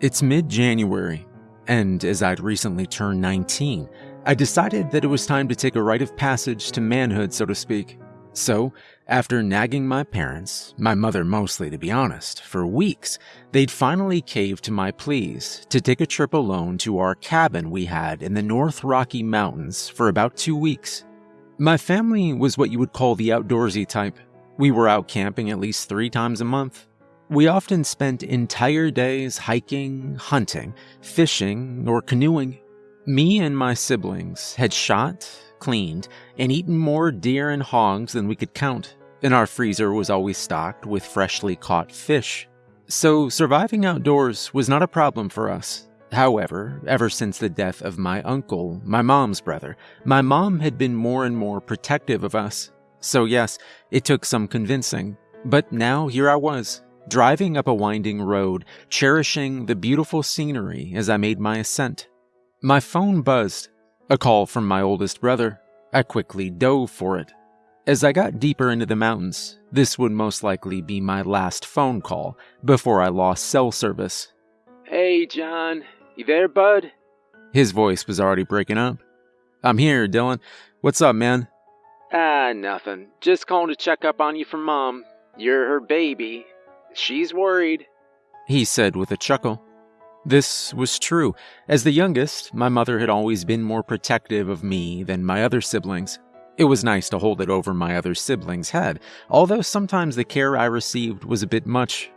It's mid January, and as I'd recently turned 19, I decided that it was time to take a rite of passage to manhood, so to speak. So, after nagging my parents, my mother mostly to be honest, for weeks, they'd finally caved to my pleas to take a trip alone to our cabin we had in the North Rocky Mountains for about two weeks. My family was what you would call the outdoorsy type. We were out camping at least three times a month. We often spent entire days hiking, hunting, fishing, or canoeing. Me and my siblings had shot, cleaned, and eaten more deer and hogs than we could count, and our freezer was always stocked with freshly caught fish. So surviving outdoors was not a problem for us. However, ever since the death of my uncle, my mom's brother, my mom had been more and more protective of us. So yes, it took some convincing, but now here I was, driving up a winding road, cherishing the beautiful scenery as I made my ascent. My phone buzzed, a call from my oldest brother. I quickly dove for it. As I got deeper into the mountains, this would most likely be my last phone call before I lost cell service. Hey, John. You there, bud? His voice was already breaking up. I'm here, Dylan. What's up, man? Ah, nothing. Just calling to check up on you from Mom. You're her baby. She's worried. He said with a chuckle. This was true. As the youngest, my mother had always been more protective of me than my other siblings. It was nice to hold it over my other siblings' head, although sometimes the care I received was a bit much.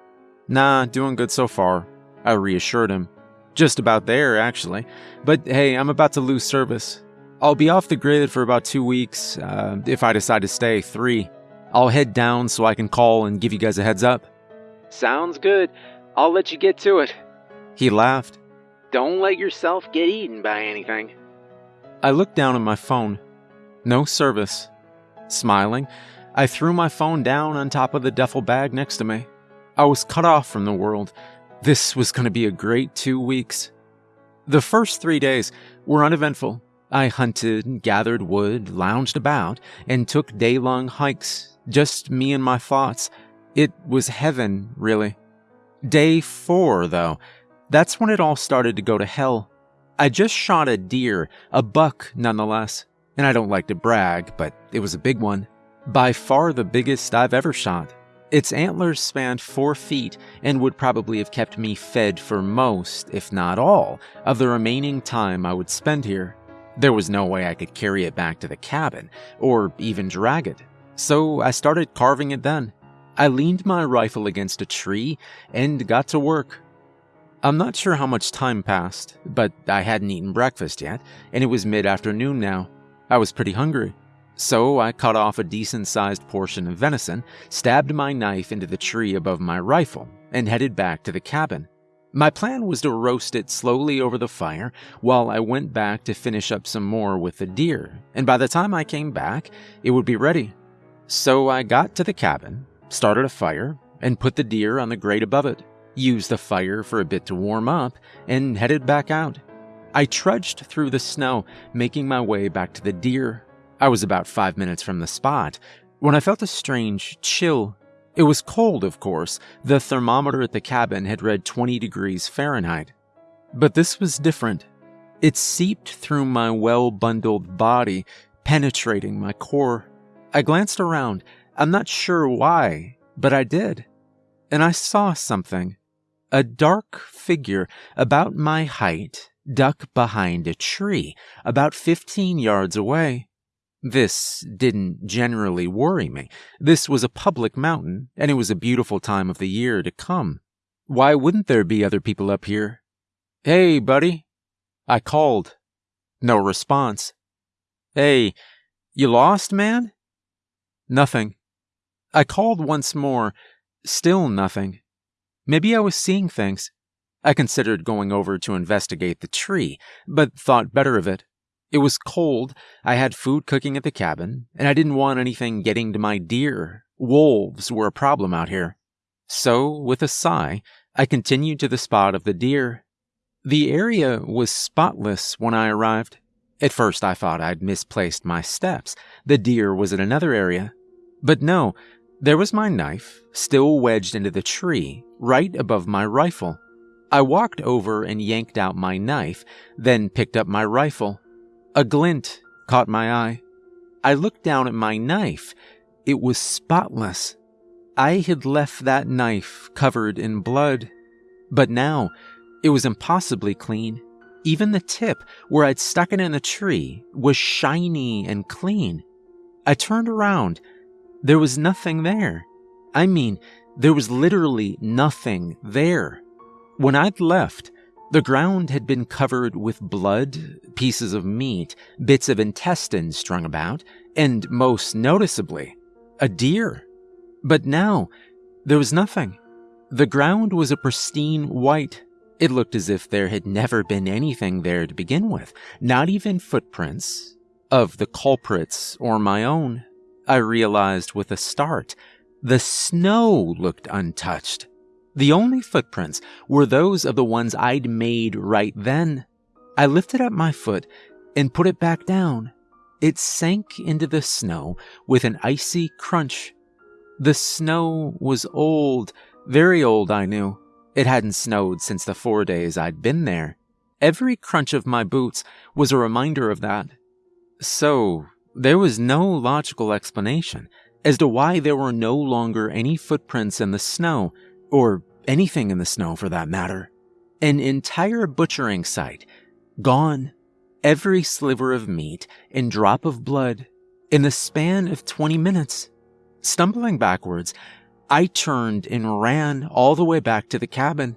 Nah, doing good so far, I reassured him. Just about there, actually. But hey, I'm about to lose service. I'll be off the grid for about two weeks, uh, if I decide to stay, three. I'll head down so I can call and give you guys a heads up. Sounds good. I'll let you get to it. He laughed. Don't let yourself get eaten by anything. I looked down at my phone. No service. Smiling, I threw my phone down on top of the duffel bag next to me. I was cut off from the world. This was going to be a great two weeks. The first three days were uneventful. I hunted, gathered wood, lounged about, and took day long hikes, just me and my thoughts. It was heaven, really. Day four, though, that's when it all started to go to hell. I just shot a deer, a buck nonetheless, and I don't like to brag, but it was a big one. By far the biggest I've ever shot. Its antlers spanned four feet and would probably have kept me fed for most, if not all, of the remaining time I would spend here. There was no way I could carry it back to the cabin, or even drag it, so I started carving it then. I leaned my rifle against a tree and got to work. I'm not sure how much time passed, but I hadn't eaten breakfast yet, and it was mid afternoon now. I was pretty hungry. So I cut off a decent sized portion of venison, stabbed my knife into the tree above my rifle, and headed back to the cabin. My plan was to roast it slowly over the fire while I went back to finish up some more with the deer, and by the time I came back, it would be ready. So I got to the cabin, started a fire, and put the deer on the grate above it used the fire for a bit to warm up, and headed back out. I trudged through the snow, making my way back to the deer. I was about five minutes from the spot when I felt a strange chill. It was cold, of course. The thermometer at the cabin had read 20 degrees Fahrenheit. But this was different. It seeped through my well bundled body, penetrating my core. I glanced around. I'm not sure why, but I did. And I saw something. A dark figure about my height duck behind a tree about 15 yards away. This didn't generally worry me. This was a public mountain, and it was a beautiful time of the year to come. Why wouldn't there be other people up here? Hey, buddy. I called. No response. Hey, you lost, man? Nothing. I called once more. Still nothing. Maybe I was seeing things. I considered going over to investigate the tree, but thought better of it. It was cold, I had food cooking at the cabin, and I didn't want anything getting to my deer. Wolves were a problem out here. So, with a sigh, I continued to the spot of the deer. The area was spotless when I arrived. At first, I thought I'd misplaced my steps. The deer was in another area. But no, there was my knife, still wedged into the tree, right above my rifle. I walked over and yanked out my knife, then picked up my rifle. A glint caught my eye. I looked down at my knife. It was spotless. I had left that knife covered in blood. But now, it was impossibly clean. Even the tip, where I'd stuck it in the tree, was shiny and clean. I turned around. There was nothing there. I mean, there was literally nothing there. When I'd left, the ground had been covered with blood, pieces of meat, bits of intestine strung about, and most noticeably, a deer. But now, there was nothing. The ground was a pristine white. It looked as if there had never been anything there to begin with, not even footprints of the culprits or my own. I realized with a start, the snow looked untouched. The only footprints were those of the ones I'd made right then. I lifted up my foot and put it back down. It sank into the snow with an icy crunch. The snow was old, very old, I knew. It hadn't snowed since the four days I'd been there. Every crunch of my boots was a reminder of that. So, there was no logical explanation as to why there were no longer any footprints in the snow or anything in the snow for that matter. An entire butchering site, gone. Every sliver of meat and drop of blood in the span of 20 minutes. Stumbling backwards, I turned and ran all the way back to the cabin.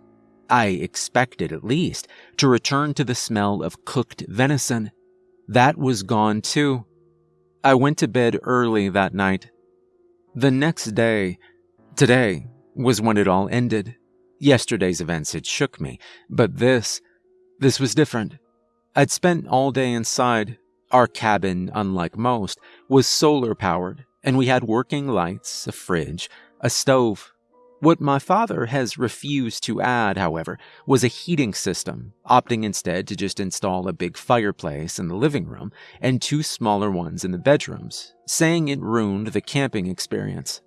I expected, at least, to return to the smell of cooked venison. That was gone too. I went to bed early that night. The next day, today, was when it all ended. Yesterday's events had shook me, but this, this was different. I'd spent all day inside. Our cabin, unlike most, was solar powered, and we had working lights, a fridge, a stove. What my father has refused to add, however, was a heating system, opting instead to just install a big fireplace in the living room and two smaller ones in the bedrooms, saying it ruined the camping experience.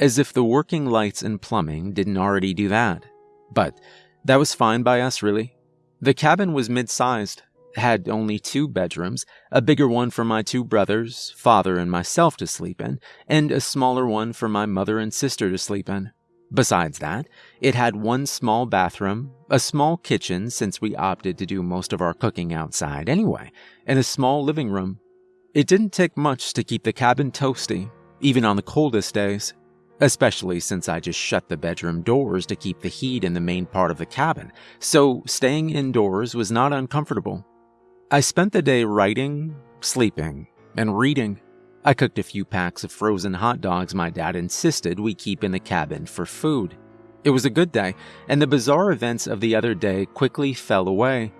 As if the working lights and plumbing didn't already do that. But that was fine by us, really. The cabin was mid sized, had only two bedrooms, a bigger one for my two brothers, father, and myself to sleep in, and a smaller one for my mother and sister to sleep in. Besides that, it had one small bathroom, a small kitchen since we opted to do most of our cooking outside anyway, and a small living room. It didn't take much to keep the cabin toasty, even on the coldest days especially since I just shut the bedroom doors to keep the heat in the main part of the cabin, so staying indoors was not uncomfortable. I spent the day writing, sleeping, and reading. I cooked a few packs of frozen hot dogs my dad insisted we keep in the cabin for food. It was a good day, and the bizarre events of the other day quickly fell away.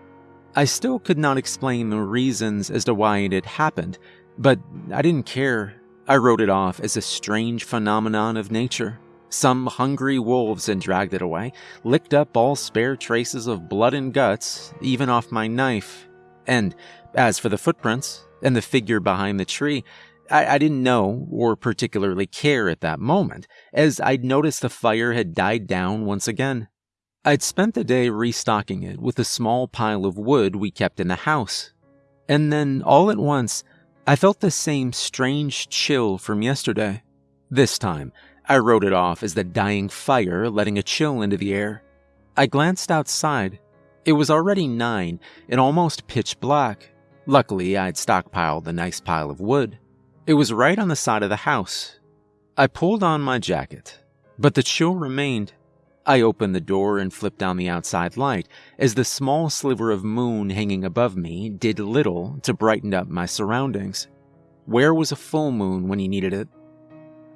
I still could not explain the reasons as to why it had happened, but I didn't care I wrote it off as a strange phenomenon of nature. Some hungry wolves had dragged it away, licked up all spare traces of blood and guts, even off my knife. And as for the footprints and the figure behind the tree, I, I, didn't know or particularly care at that moment, as I'd noticed the fire had died down once again. I'd spent the day restocking it with a small pile of wood we kept in the house. And then, all at once, I felt the same strange chill from yesterday. This time, I wrote it off as the dying fire letting a chill into the air. I glanced outside. It was already nine and almost pitch black. Luckily, I'd stockpiled a nice pile of wood. It was right on the side of the house. I pulled on my jacket, but the chill remained. I opened the door and flipped down the outside light as the small sliver of moon hanging above me did little to brighten up my surroundings. Where was a full moon when you needed it?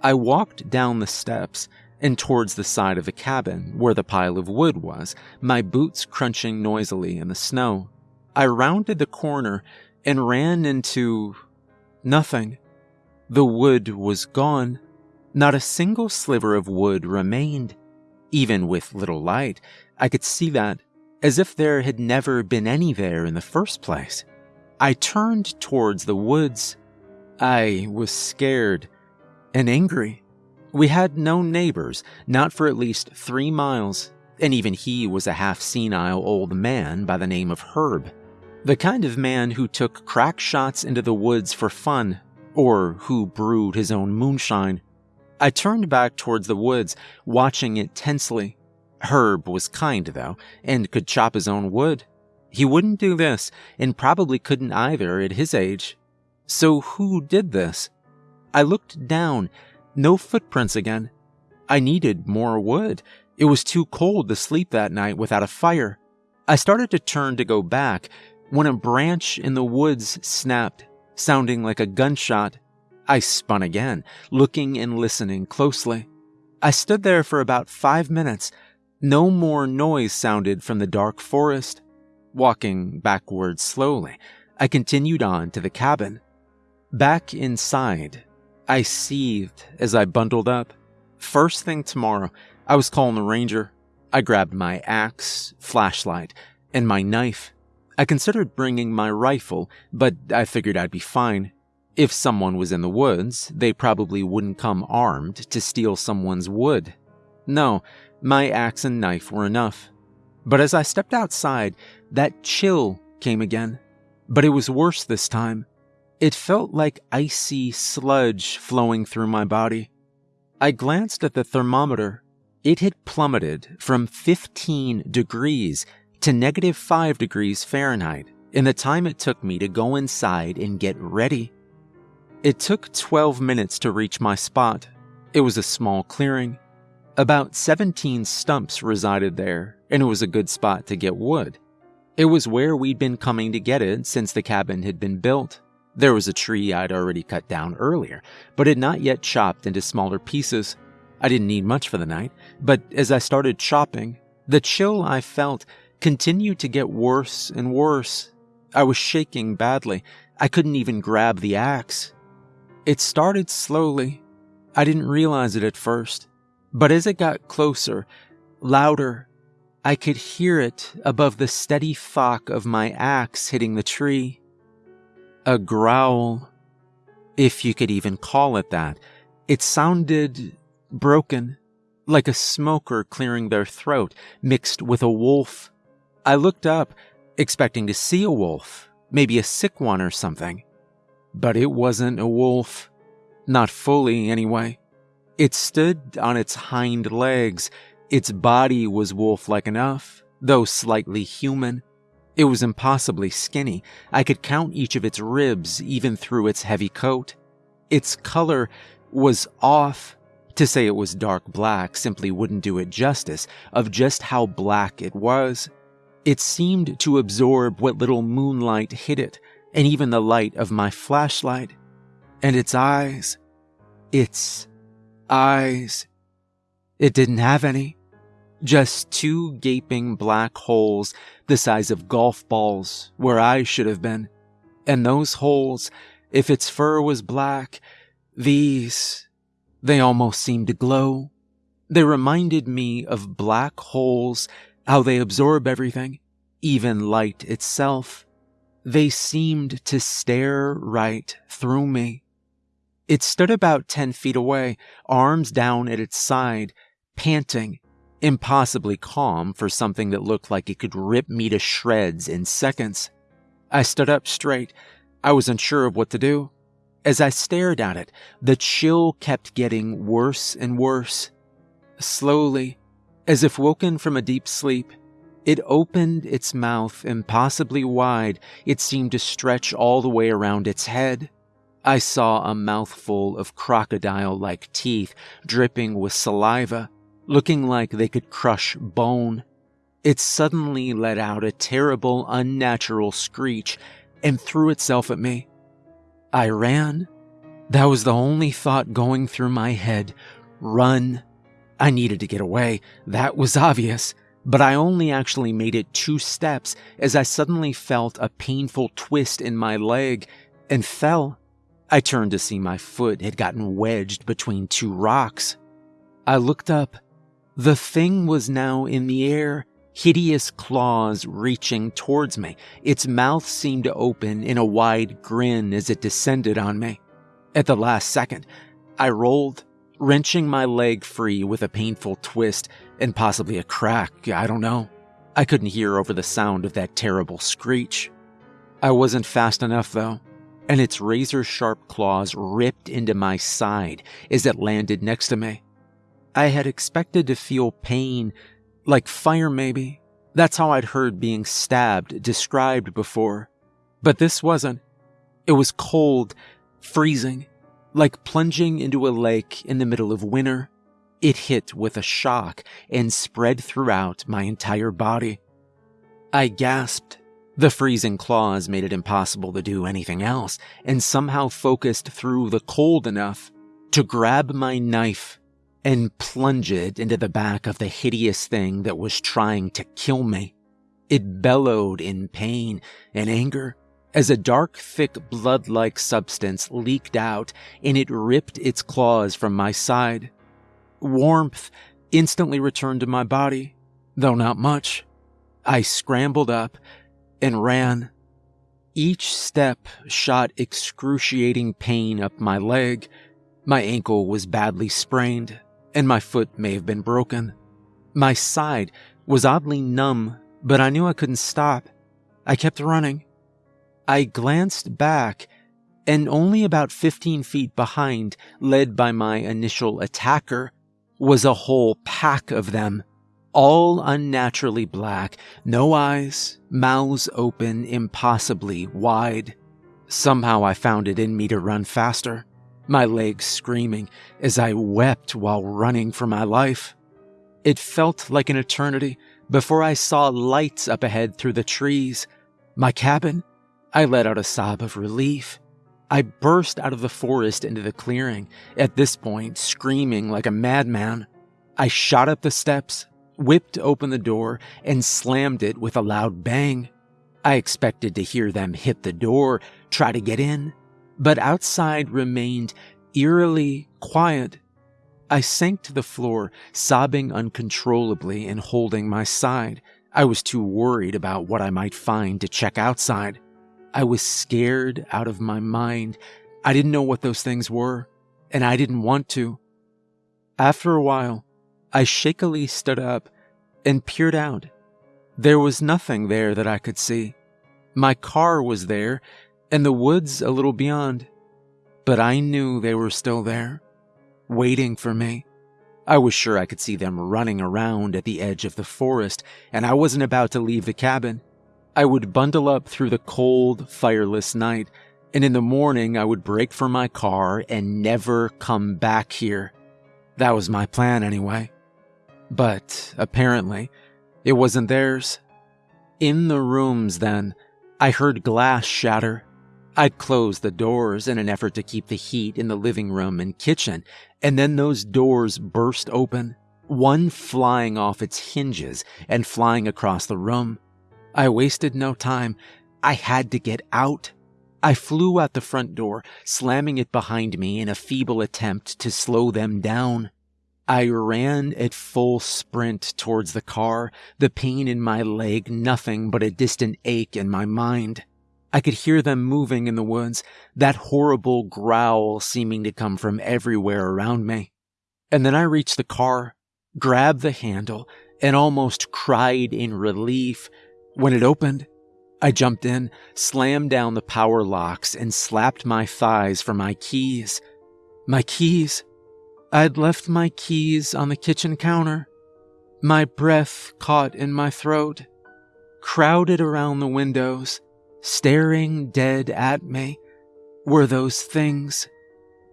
I walked down the steps and towards the side of the cabin where the pile of wood was, my boots crunching noisily in the snow. I rounded the corner and ran into nothing. The wood was gone. Not a single sliver of wood remained. Even with little light, I could see that, as if there had never been any there in the first place. I turned towards the woods. I was scared and angry. We had no neighbors, not for at least three miles, and even he was a half senile old man by the name of Herb. The kind of man who took crack shots into the woods for fun, or who brewed his own moonshine. I turned back towards the woods, watching it tensely. Herb was kind, though, and could chop his own wood. He wouldn't do this, and probably couldn't either at his age. So who did this? I looked down. No footprints again. I needed more wood. It was too cold to sleep that night without a fire. I started to turn to go back when a branch in the woods snapped, sounding like a gunshot. I spun again, looking and listening closely. I stood there for about five minutes. No more noise sounded from the dark forest. Walking backwards slowly, I continued on to the cabin. Back inside, I seethed as I bundled up. First thing tomorrow, I was calling the ranger. I grabbed my axe, flashlight, and my knife. I considered bringing my rifle, but I figured I'd be fine. If someone was in the woods, they probably wouldn't come armed to steal someone's wood. No, my axe and knife were enough. But as I stepped outside, that chill came again. But it was worse this time. It felt like icy sludge flowing through my body. I glanced at the thermometer. It had plummeted from 15 degrees to negative 5 degrees Fahrenheit in the time it took me to go inside and get ready. It took 12 minutes to reach my spot. It was a small clearing. About 17 stumps resided there, and it was a good spot to get wood. It was where we'd been coming to get it since the cabin had been built. There was a tree I'd already cut down earlier, but had not yet chopped into smaller pieces. I didn't need much for the night, but as I started chopping, the chill I felt continued to get worse and worse. I was shaking badly. I couldn't even grab the axe. It started slowly. I didn't realize it at first. But as it got closer, louder, I could hear it above the steady thock of my axe hitting the tree. A growl, if you could even call it that. It sounded broken, like a smoker clearing their throat, mixed with a wolf I looked up, expecting to see a wolf, maybe a sick one or something. But it wasn't a wolf. Not fully, anyway. It stood on its hind legs. Its body was wolf like enough, though slightly human. It was impossibly skinny. I could count each of its ribs, even through its heavy coat. Its color was off. To say it was dark black simply wouldn't do it justice of just how black it was. It seemed to absorb what little moonlight hit it, and even the light of my flashlight. And its eyes. Its eyes. It didn't have any. Just two gaping black holes the size of golf balls where I should have been. And those holes, if its fur was black, these, they almost seemed to glow. They reminded me of black holes how they absorb everything, even light itself. They seemed to stare right through me. It stood about 10 feet away, arms down at its side, panting, impossibly calm for something that looked like it could rip me to shreds in seconds. I stood up straight. I was unsure of what to do. As I stared at it, the chill kept getting worse and worse. Slowly, as if woken from a deep sleep, it opened its mouth impossibly wide. It seemed to stretch all the way around its head. I saw a mouthful of crocodile like teeth dripping with saliva, looking like they could crush bone. It suddenly let out a terrible, unnatural screech and threw itself at me. I ran. That was the only thought going through my head. Run. I needed to get away, that was obvious, but I only actually made it two steps as I suddenly felt a painful twist in my leg and fell. I turned to see my foot had gotten wedged between two rocks. I looked up. The thing was now in the air, hideous claws reaching towards me. Its mouth seemed to open in a wide grin as it descended on me. At the last second, I rolled wrenching my leg free with a painful twist and possibly a crack, I don't know. I couldn't hear over the sound of that terrible screech. I wasn't fast enough, though, and its razor sharp claws ripped into my side as it landed next to me. I had expected to feel pain, like fire maybe. That's how I'd heard being stabbed described before. But this wasn't. It was cold, freezing, like plunging into a lake in the middle of winter. It hit with a shock and spread throughout my entire body. I gasped. The freezing claws made it impossible to do anything else, and somehow focused through the cold enough to grab my knife and plunge it into the back of the hideous thing that was trying to kill me. It bellowed in pain and anger as a dark, thick, blood like substance leaked out and it ripped its claws from my side. Warmth instantly returned to my body, though not much. I scrambled up and ran. Each step shot excruciating pain up my leg. My ankle was badly sprained, and my foot may have been broken. My side was oddly numb, but I knew I couldn't stop. I kept running. I glanced back, and only about 15 feet behind, led by my initial attacker, was a whole pack of them, all unnaturally black, no eyes, mouths open impossibly wide. Somehow I found it in me to run faster my legs screaming as I wept while running for my life. It felt like an eternity before I saw lights up ahead through the trees. My cabin? I let out a sob of relief. I burst out of the forest into the clearing, at this point screaming like a madman. I shot up the steps, whipped open the door, and slammed it with a loud bang. I expected to hear them hit the door, try to get in, but outside remained eerily quiet. I sank to the floor, sobbing uncontrollably and holding my side. I was too worried about what I might find to check outside. I was scared out of my mind. I didn't know what those things were, and I didn't want to. After a while, I shakily stood up and peered out. There was nothing there that I could see. My car was there, and the woods a little beyond. But I knew they were still there, waiting for me. I was sure I could see them running around at the edge of the forest, and I wasn't about to leave the cabin. I would bundle up through the cold, fireless night, and in the morning I would break for my car and never come back here. That was my plan anyway. But apparently, it wasn't theirs. In the rooms, then, I heard glass shatter I'd close the doors in an effort to keep the heat in the living room and kitchen, and then those doors burst open, one flying off its hinges and flying across the room. I wasted no time. I had to get out. I flew out the front door, slamming it behind me in a feeble attempt to slow them down. I ran at full sprint towards the car, the pain in my leg nothing but a distant ache in my mind. I could hear them moving in the woods, that horrible growl seeming to come from everywhere around me. And then I reached the car, grabbed the handle, and almost cried in relief. When it opened, I jumped in, slammed down the power locks, and slapped my thighs for my keys. My keys? I'd left my keys on the kitchen counter. My breath caught in my throat. Crowded around the windows, staring dead at me were those things.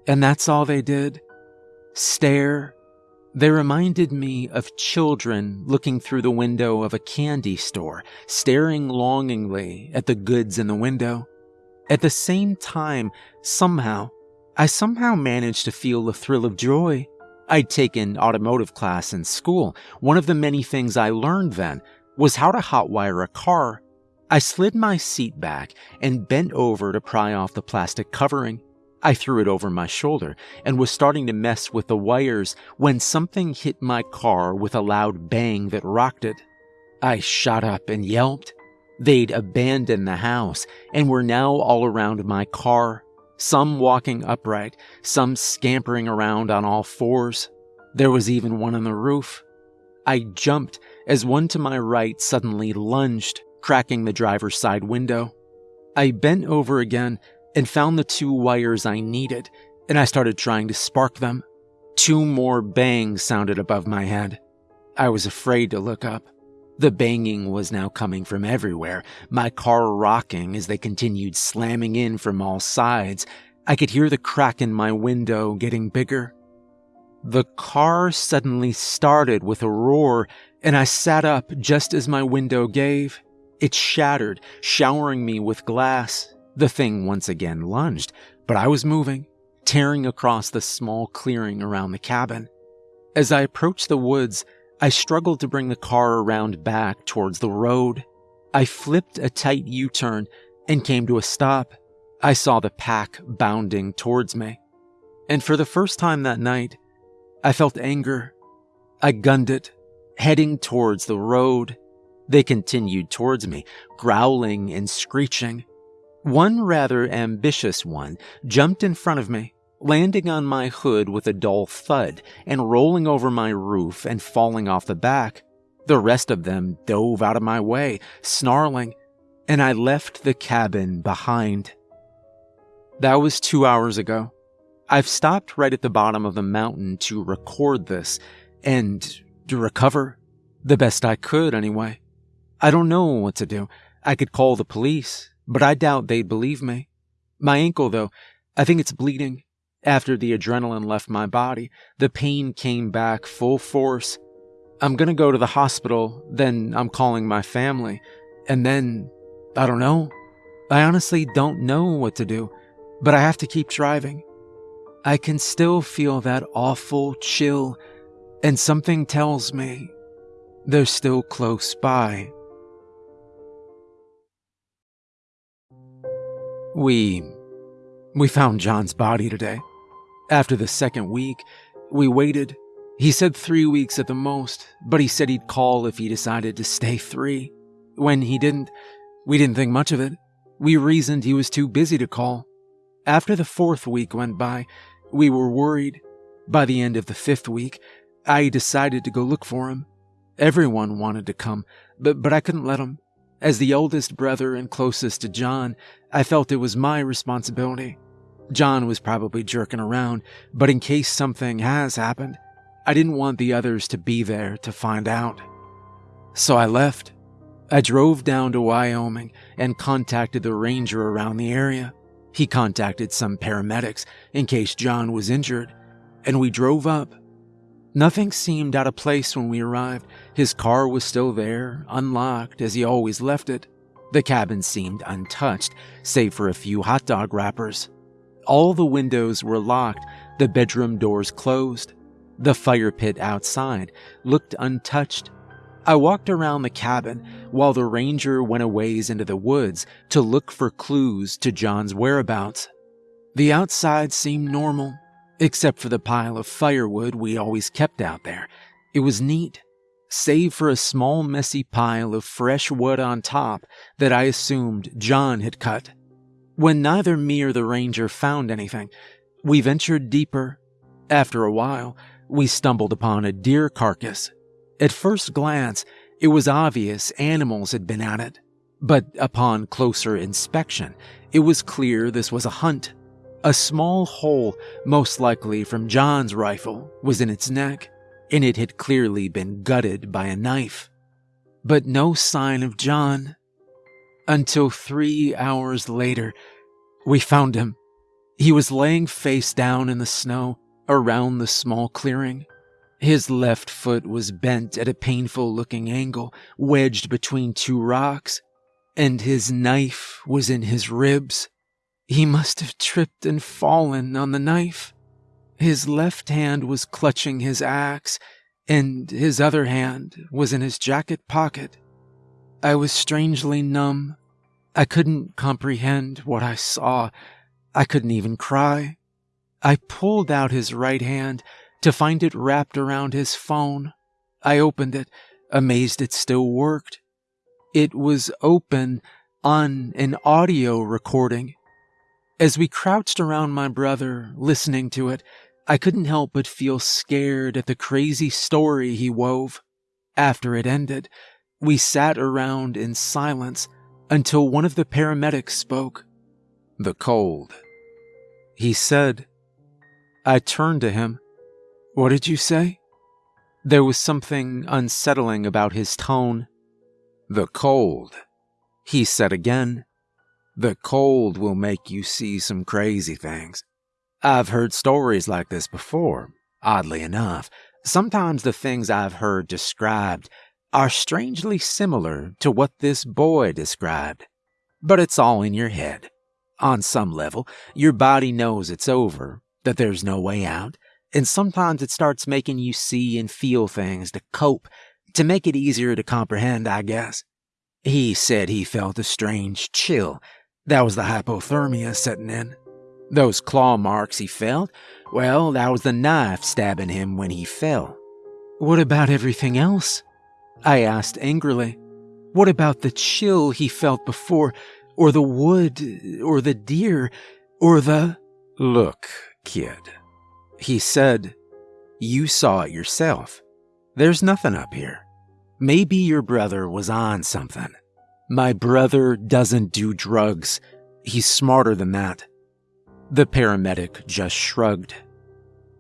And that's all they did. Stare. They reminded me of children looking through the window of a candy store, staring longingly at the goods in the window. At the same time, somehow, I somehow managed to feel the thrill of joy. I'd taken automotive class in school. One of the many things I learned then was how to hotwire a car I slid my seat back and bent over to pry off the plastic covering. I threw it over my shoulder and was starting to mess with the wires when something hit my car with a loud bang that rocked it. I shot up and yelped. They'd abandoned the house and were now all around my car, some walking upright, some scampering around on all fours. There was even one on the roof. I jumped as one to my right suddenly lunged, cracking the driver's side window. I bent over again and found the two wires I needed, and I started trying to spark them. Two more bangs sounded above my head. I was afraid to look up. The banging was now coming from everywhere, my car rocking as they continued slamming in from all sides. I could hear the crack in my window getting bigger. The car suddenly started with a roar, and I sat up just as my window gave. It shattered, showering me with glass. The thing once again lunged, but I was moving, tearing across the small clearing around the cabin. As I approached the woods, I struggled to bring the car around back towards the road. I flipped a tight U turn and came to a stop. I saw the pack bounding towards me. And for the first time that night, I felt anger. I gunned it, heading towards the road. They continued towards me, growling and screeching. One rather ambitious one jumped in front of me, landing on my hood with a dull thud and rolling over my roof and falling off the back. The rest of them dove out of my way, snarling, and I left the cabin behind. That was two hours ago. I've stopped right at the bottom of the mountain to record this and to recover. The best I could, anyway. I don't know what to do. I could call the police, but I doubt they'd believe me. My ankle, though, I think it's bleeding. After the adrenaline left my body, the pain came back full force. I'm gonna go to the hospital, then I'm calling my family, and then, I don't know. I honestly don't know what to do, but I have to keep driving. I can still feel that awful chill, and something tells me they're still close by. We. We found John's body today. After the second week, we waited. He said three weeks at the most, but he said he'd call if he decided to stay three. When he didn't, we didn't think much of it. We reasoned he was too busy to call. After the fourth week went by, we were worried. By the end of the fifth week, I decided to go look for him. Everyone wanted to come, but, but I couldn't let them. As the oldest brother and closest to John, I felt it was my responsibility. John was probably jerking around, but in case something has happened, I didn't want the others to be there to find out. So I left. I drove down to Wyoming and contacted the ranger around the area. He contacted some paramedics in case John was injured, and we drove up. Nothing seemed out of place when we arrived. His car was still there, unlocked as he always left it. The cabin seemed untouched, save for a few hot dog wrappers. All the windows were locked, the bedroom doors closed. The fire pit outside looked untouched. I walked around the cabin while the ranger went a ways into the woods to look for clues to John's whereabouts. The outside seemed normal, except for the pile of firewood we always kept out there. It was neat, save for a small messy pile of fresh wood on top that I assumed John had cut. When neither me or the ranger found anything, we ventured deeper. After a while, we stumbled upon a deer carcass. At first glance, it was obvious animals had been at it, but upon closer inspection, it was clear this was a hunt. A small hole, most likely from John's rifle, was in its neck, and it had clearly been gutted by a knife. But no sign of John until three hours later, we found him. He was laying face down in the snow around the small clearing. His left foot was bent at a painful looking angle, wedged between two rocks, and his knife was in his ribs. He must have tripped and fallen on the knife. His left hand was clutching his axe, and his other hand was in his jacket pocket. I was strangely numb. I couldn't comprehend what I saw. I couldn't even cry. I pulled out his right hand to find it wrapped around his phone. I opened it, amazed it still worked. It was open on an audio recording. As we crouched around my brother, listening to it, I couldn't help but feel scared at the crazy story he wove. After it ended, we sat around in silence until one of the paramedics spoke. The cold. He said. I turned to him. What did you say? There was something unsettling about his tone. The cold. He said again. The cold will make you see some crazy things. I've heard stories like this before, oddly enough. Sometimes the things I've heard described are strangely similar to what this boy described. But it's all in your head. On some level, your body knows it's over, that there's no way out, and sometimes it starts making you see and feel things to cope, to make it easier to comprehend, I guess. He said he felt a strange chill that was the hypothermia setting in. Those claw marks he felt, well, that was the knife stabbing him when he fell. What about everything else? I asked angrily. What about the chill he felt before, or the wood, or the deer, or the. Look, kid. He said, You saw it yourself. There's nothing up here. Maybe your brother was on something. My brother doesn't do drugs. He's smarter than that. The paramedic just shrugged.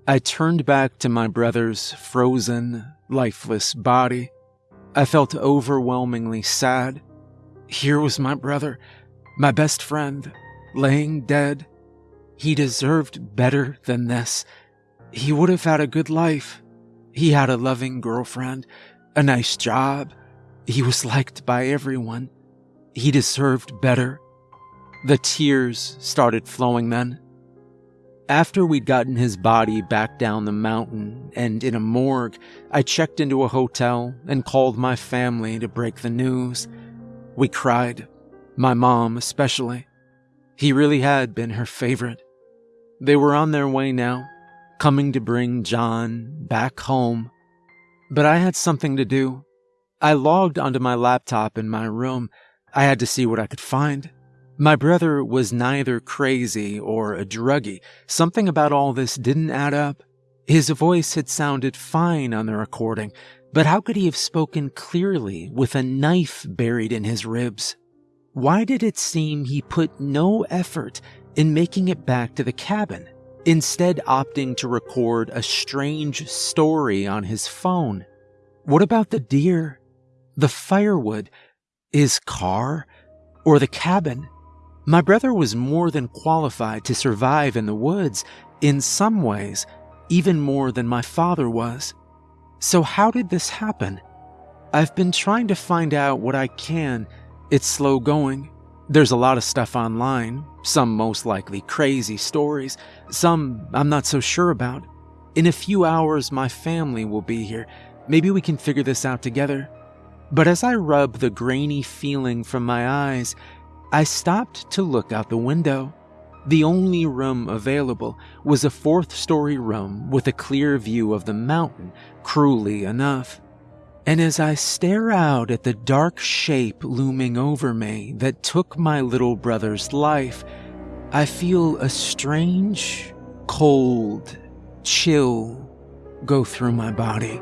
I turned back to my brother's frozen, lifeless body. I felt overwhelmingly sad. Here was my brother, my best friend, laying dead. He deserved better than this. He would have had a good life. He had a loving girlfriend, a nice job. He was liked by everyone. He deserved better. The tears started flowing then. After we'd gotten his body back down the mountain and in a morgue, I checked into a hotel and called my family to break the news. We cried, my mom especially. He really had been her favorite. They were on their way now, coming to bring John back home. But I had something to do. I logged onto my laptop in my room I had to see what I could find. My brother was neither crazy or a druggie. Something about all this didn't add up. His voice had sounded fine on the recording, but how could he have spoken clearly with a knife buried in his ribs? Why did it seem he put no effort in making it back to the cabin, instead opting to record a strange story on his phone? What about the deer? The firewood? His car, or the cabin. My brother was more than qualified to survive in the woods, in some ways, even more than my father was. So, how did this happen? I've been trying to find out what I can. It's slow going. There's a lot of stuff online, some most likely crazy stories, some I'm not so sure about. In a few hours, my family will be here. Maybe we can figure this out together. But as I rubbed the grainy feeling from my eyes, I stopped to look out the window. The only room available was a fourth story room with a clear view of the mountain, cruelly enough. And as I stare out at the dark shape looming over me that took my little brother's life, I feel a strange, cold chill go through my body.